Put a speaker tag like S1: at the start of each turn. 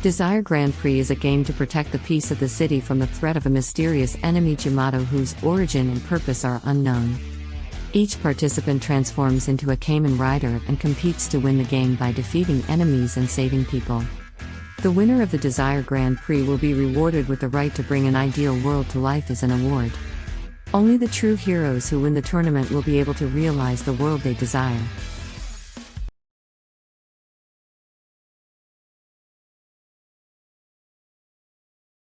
S1: Desire Grand Prix is a game to protect the peace of the city from the threat of a mysterious enemy Jamato whose origin and purpose are unknown. Each participant transforms into a Kamen Rider and competes to win the game by defeating enemies and saving people. The winner of the Desire Grand Prix will be rewarded with the right to bring an ideal world to life as an award. Only the true heroes who win the tournament will be able to realize the world they desire.